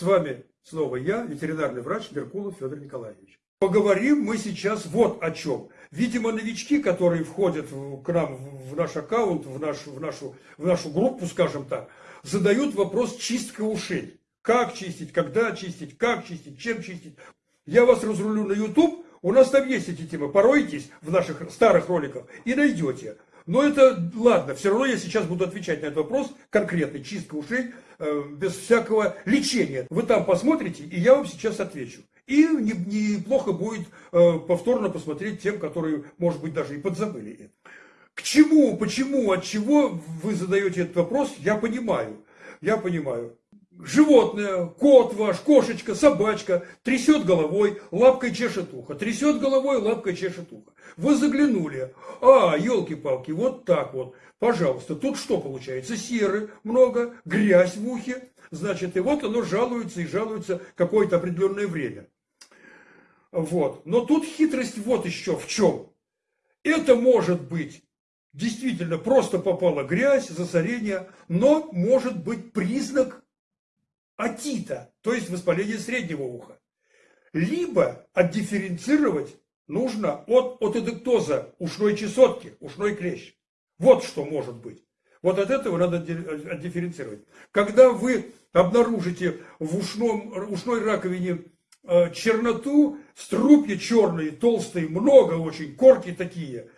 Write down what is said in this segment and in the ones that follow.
С вами снова я, ветеринарный врач Меркулов Федор Николаевич. Поговорим мы сейчас вот о чем. Видимо, новички, которые входят к нам в наш аккаунт, в нашу, в нашу, в нашу группу, скажем так, задают вопрос чистка ушей. Как чистить, когда чистить, как чистить, чем чистить. Я вас разрулю на YouTube, у нас там есть эти темы. Поройтесь в наших старых роликах и найдете. Но это ладно, все равно я сейчас буду отвечать на этот вопрос конкретно, чистка ушей, э, без всякого лечения. Вы там посмотрите, и я вам сейчас отвечу. И неплохо будет э, повторно посмотреть тем, которые, может быть, даже и подзабыли. К чему, почему, от чего вы задаете этот вопрос, я понимаю. Я понимаю. Животное, кот ваш, кошечка, собачка трясет головой, лапкой чешет ухо. Трясет головой, лапкой чешет ухо. Вы заглянули. А, елки-палки, вот так вот. Пожалуйста, тут что получается? Серы много, грязь в ухе. Значит, и вот оно жалуется и жалуется какое-то определенное время. Вот. Но тут хитрость вот еще в чем. Это может быть действительно просто попала грязь, засорение, но может быть признак отита, то есть воспаления среднего уха. Либо отдифференцировать нужно от отедектоза ушной чесотки, ушной клещ. Вот что может быть. Вот от этого надо отдифференцировать. Когда вы обнаружите в ушном, ушной раковине Э, черноту, струпья черные, толстые, много очень, корки такие.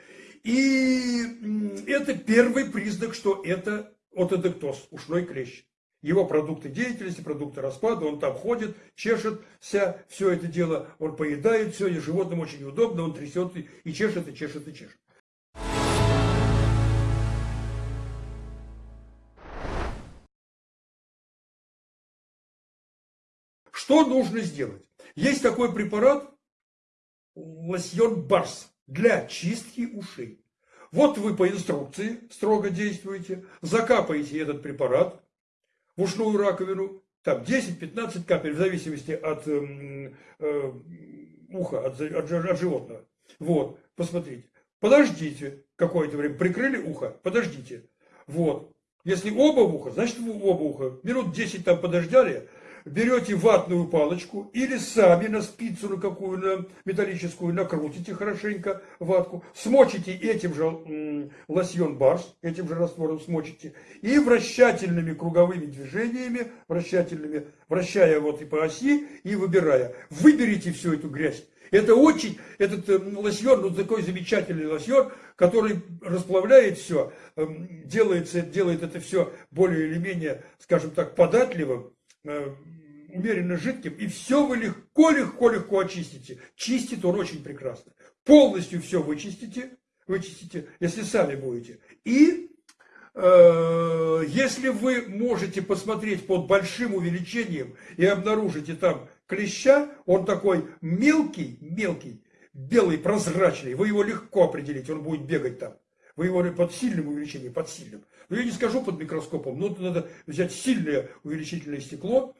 И это первый признак, что это отодектоз, ушной клещ. Его продукты деятельности, продукты распада, он там ходит, чешет вся, все это дело, он поедает все, и животным очень удобно, он трясет и чешет, и чешет, и чешет. Что нужно сделать? Есть такой препарат, лосьон Барс, для чистки ушей. Вот вы по инструкции строго действуете, закапаете этот препарат в ушную раковину, там 10-15 капель, в зависимости от э, э, уха, от, от, от животного. Вот, посмотрите. Подождите какое-то время, прикрыли ухо, подождите. Вот. Если оба уха, значит оба уха. Минут 10 там подождали, берете ватную палочку или сами на спицу на какую на металлическую накрутите хорошенько ватку, смочите этим же лосьон барс, этим же раствором смочите, и вращательными круговыми движениями, вращательными, вращая вот и по оси, и выбирая, выберите всю эту грязь. Это очень, этот э, лосьон, ну такой замечательный лосьон, который расплавляет все, э, делается, делает это все более или менее, скажем так, податливым, Э, умеренно жидким, и все вы легко-легко-легко очистите. Чистит он очень прекрасно. Полностью все вычистите, вычистите, если сами будете. И э, если вы можете посмотреть под большим увеличением и обнаружите там клеща, он такой мелкий, мелкий, белый, прозрачный, вы его легко определите, он будет бегать там. Вы его под сильным увеличением, под сильным. Но я не скажу под микроскопом, но надо взять сильное увеличительное стекло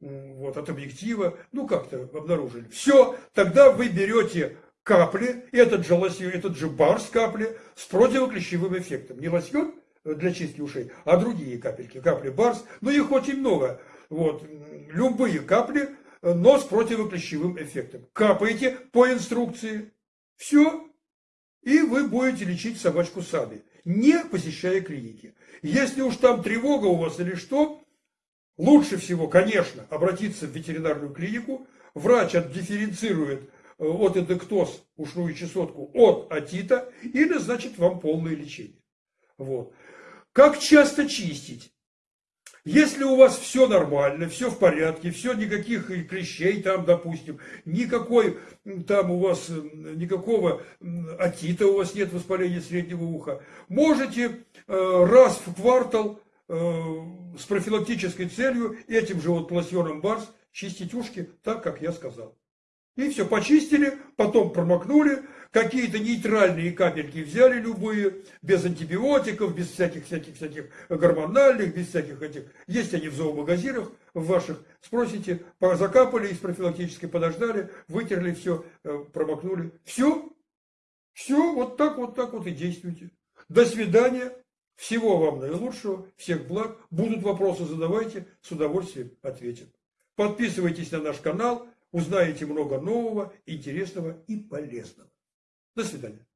вот, от объектива, ну как-то обнаружили. Все, тогда вы берете капли, этот же, лосьон, этот же бар с капли с противоклещевым эффектом. Не лосьон для чистки ушей, а другие капельки, капли барс, но их очень много. Вот, любые капли, но с противоклещевым эффектом. Капаете по инструкции. Все, и вы будете лечить собачку сами, не посещая клиники. Если уж там тревога у вас или что, лучше всего, конечно, обратиться в ветеринарную клинику. Врач отдифференцирует э, от эдектоз, ушную чесотку, от атита и назначит вам полное лечение. Вот. Как часто чистить? Если у вас все нормально, все в порядке, все, никаких клещей там, допустим, никакой там у вас, никакого атита у вас нет воспаления среднего уха, можете э, раз в квартал э, с профилактической целью этим же вот лосьоном Барс чистить ушки так, как я сказал. И все, почистили, потом промокнули, какие-то нейтральные капельки взяли любые, без антибиотиков, без всяких-всяких-всяких гормональных, без всяких этих. Есть они в зоомагазинах в ваших. Спросите, закапали из профилактической, подождали, вытерли все, э, промокнули. Все, все, вот так, вот так вот и действуйте. До свидания. Всего вам наилучшего, всех благ. Будут вопросы, задавайте, с удовольствием ответим. Подписывайтесь на наш канал, узнаете много нового, интересного и полезного. До свидания.